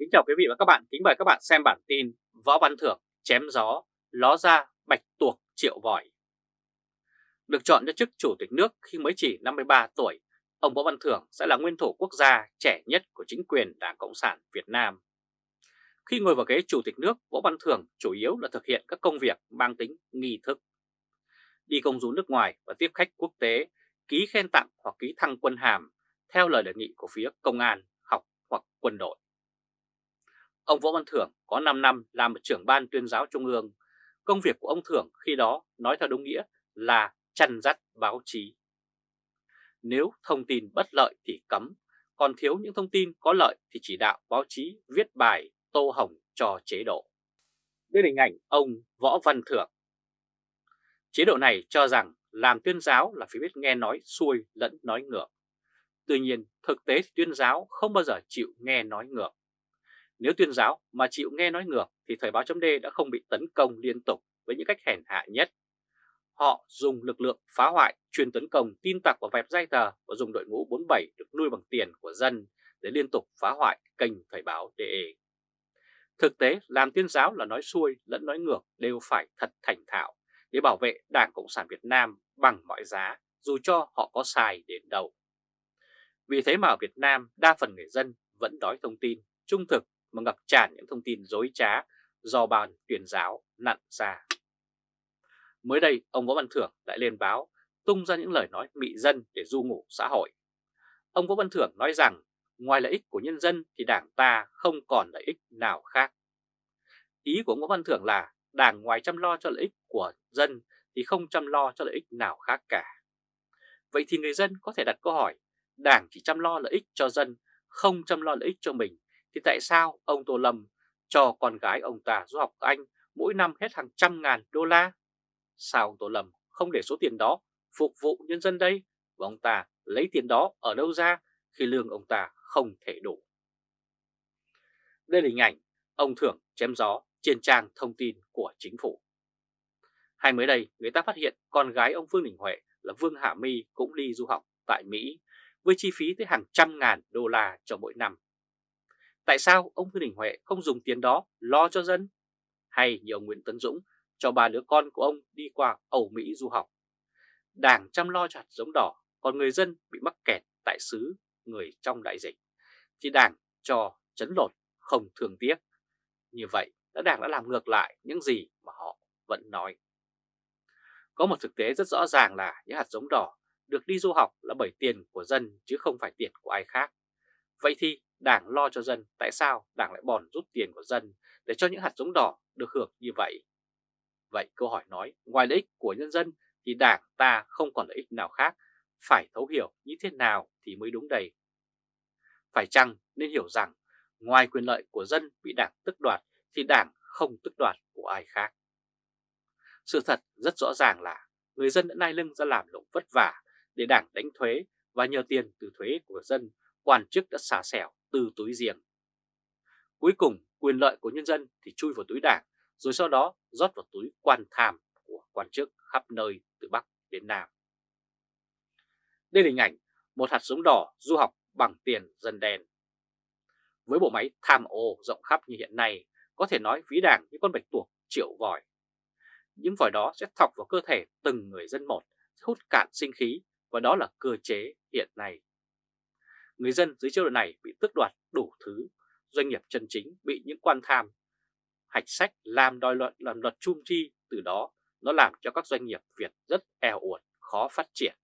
Kính chào quý vị và các bạn, kính mời các bạn xem bản tin Võ Văn Thưởng chém gió, ló ra bạch tuộc triệu vòi. Được chọn cho chức chủ tịch nước khi mới chỉ 53 tuổi, ông Võ Văn Thưởng sẽ là nguyên thủ quốc gia trẻ nhất của chính quyền Đảng Cộng sản Việt Nam. Khi ngồi vào ghế chủ tịch nước, Võ Văn Thưởng chủ yếu là thực hiện các công việc mang tính nghi thức. Đi công du nước ngoài và tiếp khách quốc tế, ký khen tặng hoặc ký thăng quân hàm theo lời đề nghị của phía công an, học hoặc quân đội. Ông Võ Văn Thưởng có 5 năm làm trưởng ban tuyên giáo trung ương. Công việc của ông Thưởng khi đó nói theo đúng nghĩa là chăn dắt báo chí. Nếu thông tin bất lợi thì cấm, còn thiếu những thông tin có lợi thì chỉ đạo báo chí viết bài tô hồng cho chế độ. Đây là hình ảnh ông Võ Văn Thưởng. Chế độ này cho rằng làm tuyên giáo là phải biết nghe nói xuôi lẫn nói ngược. Tuy nhiên, thực tế thì tuyên giáo không bao giờ chịu nghe nói ngược. Nếu tuyên giáo mà chịu nghe nói ngược thì Thời báo chấm đã không bị tấn công liên tục với những cách hèn hạ nhất. Họ dùng lực lượng phá hoại, truyền tấn công tin tặc vào vẹp dây tờ và dùng đội ngũ 47 được nuôi bằng tiền của dân để liên tục phá hoại kênh Thời báo DE. Thực tế, làm tuyên giáo là nói xuôi lẫn nói ngược đều phải thật thành thạo để bảo vệ Đảng Cộng sản Việt Nam bằng mọi giá, dù cho họ có sai đến đâu. Vì thế mà ở Việt Nam, đa phần người dân vẫn đói thông tin, trung thực mà ngập tràn những thông tin dối trá do bàn tuyển giáo nặn ra. Mới đây, ông Võ Văn Thưởng lại lên báo tung ra những lời nói mị dân để du ngủ xã hội. Ông Võ Văn Thưởng nói rằng ngoài lợi ích của nhân dân thì đảng ta không còn lợi ích nào khác. Ý của ông Võ Văn Thưởng là đảng ngoài chăm lo cho lợi ích của dân thì không chăm lo cho lợi ích nào khác cả. Vậy thì người dân có thể đặt câu hỏi, đảng chỉ chăm lo lợi ích cho dân, không chăm lo lợi ích cho mình thì tại sao ông Tô Lâm cho con gái ông ta du học Anh mỗi năm hết hàng trăm ngàn đô la? Sao ông Tô Lâm không để số tiền đó phục vụ nhân dân đây? Và ông ta lấy tiền đó ở đâu ra khi lương ông ta không thể đủ? Đây là hình ảnh ông Thưởng chém gió trên trang thông tin của chính phủ. Hay mới đây, người ta phát hiện con gái ông Vương Đình Huệ là Vương Hạ My cũng đi du học tại Mỹ với chi phí tới hàng trăm ngàn đô la cho mỗi năm. Tại sao ông Vương Đình Huệ không dùng tiền đó lo cho dân? Hay như ông Nguyễn Tấn Dũng cho ba đứa con của ông đi qua Âu Mỹ du học? Đảng chăm lo cho hạt giống đỏ, còn người dân bị mắc kẹt tại xứ người trong đại dịch. Thì đảng cho chấn lột không thường tiếc. Như vậy, đã đảng đã làm ngược lại những gì mà họ vẫn nói. Có một thực tế rất rõ ràng là những hạt giống đỏ được đi du học là bởi tiền của dân chứ không phải tiền của ai khác. Vậy thì Đảng lo cho dân, tại sao Đảng lại bòn rút tiền của dân để cho những hạt giống đỏ được hưởng như vậy? Vậy câu hỏi nói, ngoài lợi ích của nhân dân thì Đảng ta không còn lợi ích nào khác, phải thấu hiểu như thế nào thì mới đúng đây. Phải chăng nên hiểu rằng ngoài quyền lợi của dân bị Đảng tức đoạt thì Đảng không tức đoạt của ai khác. Sự thật rất rõ ràng là người dân đã nai lưng ra làm lụng vất vả để Đảng đánh thuế và nhờ tiền từ thuế của dân, quan chức đã xả xẻo từ túi riêng. Cuối cùng, quyền lợi của nhân dân thì chui vào túi đảng, rồi sau đó rót vào túi quan tham của quan chức khắp nơi từ Bắc đến Nam. Đây là hình ảnh một hạt giống đỏ du học bằng tiền dân đen. Với bộ máy tham ô rộng khắp như hiện nay, có thể nói phí đảng như con bạch tuộc triệu vòi. Những vòi đó sẽ thọc vào cơ thể từng người dân một, hút cạn sinh khí và đó là cơ chế hiện nay người dân dưới chế độ này bị tước đoạt đủ thứ, doanh nghiệp chân chính bị những quan tham, hạch sách làm đòi luận làm luật chung chi, từ đó nó làm cho các doanh nghiệp Việt rất eo uột, khó phát triển.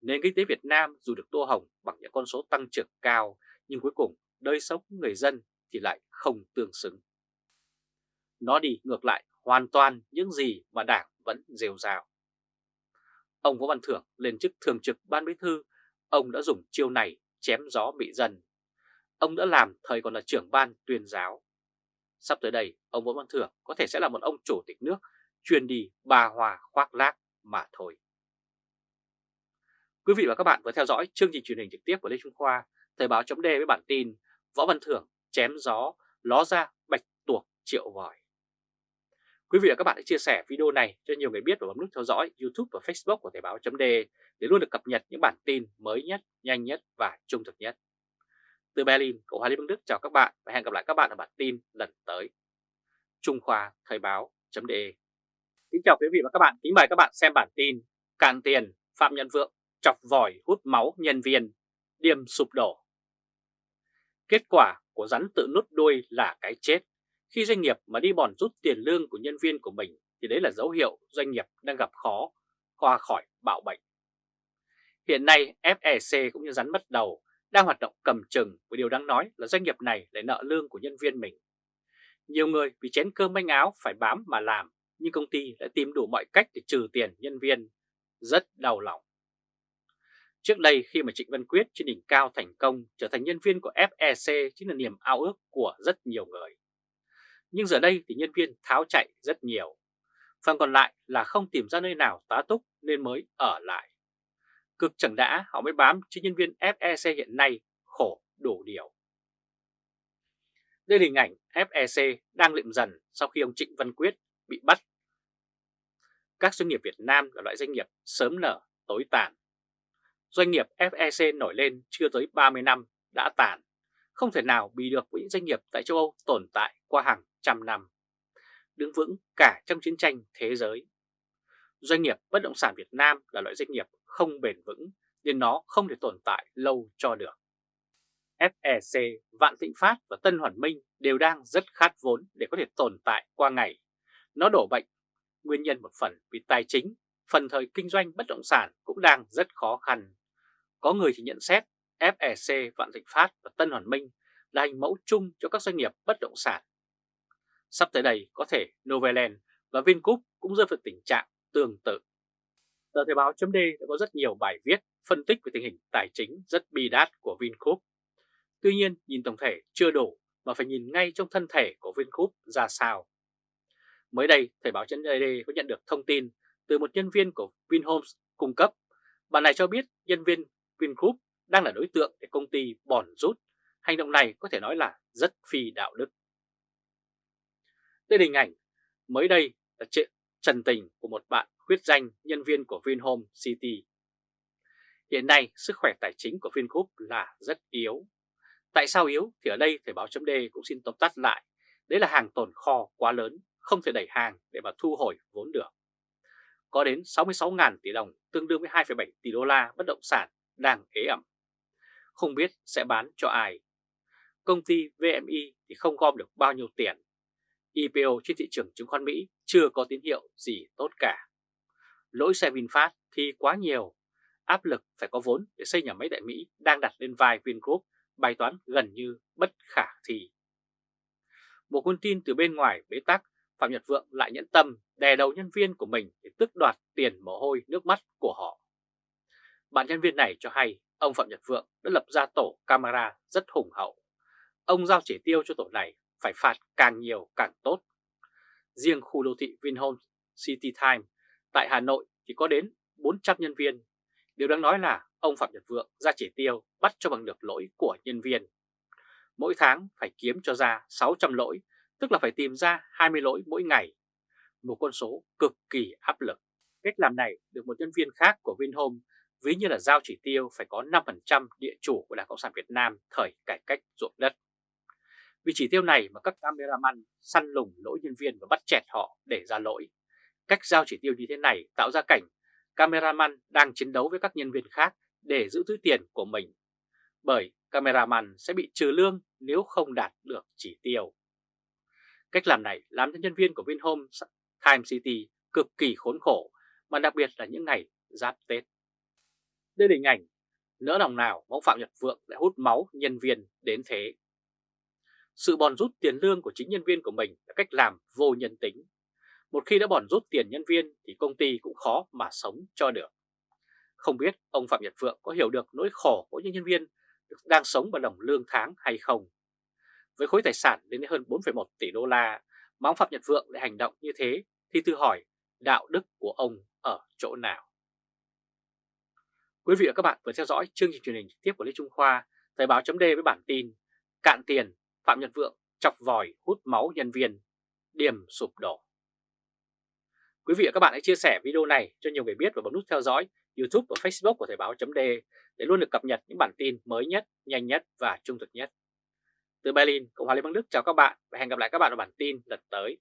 Nền kinh tế Việt Nam dù được tô hồng bằng những con số tăng trưởng cao, nhưng cuối cùng đời sống người dân thì lại không tương xứng. Nó đi ngược lại hoàn toàn những gì mà Đảng vẫn rêu rào. Ông Võ Văn Thưởng lên chức thường trực Ban Bí Thư, ông đã dùng chiêu này chém gió bị dân. Ông đã làm thời còn là trưởng ban tuyên giáo. Sắp tới đây, ông Võ Văn Thưởng có thể sẽ là một ông chủ tịch nước chuyên đi bà hòa khoác lác mà thôi. Quý vị và các bạn vừa theo dõi chương trình truyền hình trực tiếp của Lê Trung Khoa, Thời báo chấm với bản tin Võ Văn Thưởng chém gió, ló ra bạch tuộc triệu vòi. Quý vị và các bạn hãy chia sẻ video này cho nhiều người biết và bấm nút theo dõi YouTube và Facebook của Thời báo .de để luôn được cập nhật những bản tin mới nhất, nhanh nhất và trung thực nhất. Từ Berlin, Cộng hòa Liên bang Đức chào các bạn và hẹn gặp lại các bạn ở bản tin lần tới. Trung Khoa Thời báo.de Kính chào quý vị và các bạn, kính mời các bạn xem bản tin Càn tiền, Phạm Nhân Vượng chọc vòi hút máu nhân viên, điềm sụp đổ. Kết quả của rắn tự nút đuôi là cái chết. Khi doanh nghiệp mà đi bòn rút tiền lương của nhân viên của mình thì đấy là dấu hiệu doanh nghiệp đang gặp khó qua khỏi bạo bệnh. Hiện nay FEC cũng như rắn mất đầu đang hoạt động cầm chừng và điều đáng nói là doanh nghiệp này lại nợ lương của nhân viên mình. Nhiều người vì chén cơm manh áo phải bám mà làm, nhưng công ty lại tìm đủ mọi cách để trừ tiền nhân viên. Rất đau lòng. Trước đây khi mà Trịnh Văn Quyết trên đỉnh cao thành công trở thành nhân viên của FEC chính là niềm ao ước của rất nhiều người. Nhưng giờ đây thì nhân viên tháo chạy rất nhiều. Phần còn lại là không tìm ra nơi nào tá túc nên mới ở lại. Cực chẳng đã họ mới bám cho nhân viên FEC hiện nay khổ đủ điều. Đây là hình ảnh FEC đang liệm dần sau khi ông Trịnh Văn Quyết bị bắt. Các doanh nghiệp Việt Nam là loại doanh nghiệp sớm nở, tối tàn. Doanh nghiệp FEC nổi lên chưa tới 30 năm đã tàn, không thể nào bị được với những doanh nghiệp tại châu Âu tồn tại qua hàng trăm năm, đứng vững cả trong chiến tranh thế giới. Doanh nghiệp bất động sản Việt Nam là loại doanh nghiệp không bền vững nên nó không thể tồn tại lâu cho được. FEC, Vạn Thịnh Phát và Tân Hoàn Minh đều đang rất khát vốn để có thể tồn tại qua ngày. Nó đổ bệnh, nguyên nhân một phần vì tài chính, phần thời kinh doanh bất động sản cũng đang rất khó khăn. Có người thì nhận xét FEC, Vạn Thịnh Phát và Tân Hoàn Minh là hình mẫu chung cho các doanh nghiệp bất động sản. Sắp tới đây có thể Novaland và Vingroup cũng rơi vào tình trạng tương tự. Tờ Thời báo chấm đã có rất nhiều bài viết phân tích về tình hình tài chính rất bi đát của Vingroup. Tuy nhiên, nhìn tổng thể chưa đủ mà phải nhìn ngay trong thân thể của Vingroup ra sao. Mới đây, Thời báo chấm có nhận được thông tin từ một nhân viên của Vinhomes cung cấp. Bạn này cho biết nhân viên Vingroup đang là đối tượng để công ty bòn rút. Hành động này có thể nói là rất phi đạo đức. Đây là hình ảnh mới đây là chuyện trần tình của một bạn khuyết danh nhân viên của Vinhome City. Hiện nay, sức khỏe tài chính của Vingroup là rất yếu. Tại sao yếu thì ở đây Thời báo chấm cũng xin tóm tắt lại. Đấy là hàng tồn kho quá lớn, không thể đẩy hàng để mà thu hồi vốn được. Có đến 66.000 tỷ đồng, tương đương với 2,7 tỷ đô la bất động sản đang ế ẩm. Không biết sẽ bán cho ai. Công ty VMI thì không gom được bao nhiêu tiền. IPO trên thị trường chứng khoán Mỹ chưa có tín hiệu gì tốt cả. Lỗi xe VinFast thì quá nhiều, áp lực phải có vốn để xây nhà máy tại Mỹ đang đặt lên vai Vingroup, bài toán gần như bất khả thi. Một nguồn tin từ bên ngoài bế tắc, Phạm Nhật Vượng lại nhẫn tâm đè đầu nhân viên của mình để tước đoạt tiền mồ hôi nước mắt của họ. Bạn nhân viên này cho hay ông Phạm Nhật Vượng đã lập ra tổ camera rất hùng hậu. Ông giao chỉ tiêu cho tổ này phải phạt càng nhiều càng tốt. Riêng khu đô thị Vinhomes City Time tại Hà Nội thì có đến 400 nhân viên. Điều đáng nói là ông Phạm Nhật Vượng ra chỉ tiêu bắt cho bằng được lỗi của nhân viên. Mỗi tháng phải kiếm cho ra 600 lỗi, tức là phải tìm ra 20 lỗi mỗi ngày. Một con số cực kỳ áp lực. Cách làm này được một nhân viên khác của Vinhome ví như là giao chỉ tiêu phải có 5% địa chủ của Đảng Cộng sản Việt Nam thời cải cách ruộng đất. Vì chỉ tiêu này mà các cameraman săn lùng lỗi nhân viên và bắt chẹt họ để ra lỗi. Cách giao chỉ tiêu như thế này tạo ra cảnh cameraman đang chiến đấu với các nhân viên khác để giữ túi tiền của mình. Bởi cameraman sẽ bị trừ lương nếu không đạt được chỉ tiêu. Cách làm này làm cho nhân viên của Vinhome Time City cực kỳ khốn khổ, mà đặc biệt là những ngày giáp Tết. Đây là hình ảnh, nỡ lòng nào ông Phạm Nhật Vượng lại hút máu nhân viên đến thế. Sự bòn rút tiền lương của chính nhân viên của mình là cách làm vô nhân tính. Một khi đã bòn rút tiền nhân viên thì công ty cũng khó mà sống cho được. Không biết ông Phạm Nhật Vượng có hiểu được nỗi khổ của những nhân viên đang sống bằng đồng lương tháng hay không? Với khối tài sản đến hơn 4,1 tỷ đô la mà ông Phạm Nhật Vượng lại hành động như thế thì tự hỏi đạo đức của ông ở chỗ nào? Quý vị và các bạn vừa theo dõi chương trình truyền hình trực tiếp của Lê Trung Khoa, Thời báo chấm với bản tin Cạn tiền Phạm Nhật Vượng chọc vòi hút máu nhân viên, điểm sụp đổ. Quý vị và các bạn hãy chia sẻ video này cho nhiều người biết và bấm nút theo dõi YouTube và Facebook của Thời báo.de để luôn được cập nhật những bản tin mới nhất, nhanh nhất và trung thực nhất. Từ Berlin, Cộng hòa Liên bang Đức chào các bạn và hẹn gặp lại các bạn ở bản tin lần tới.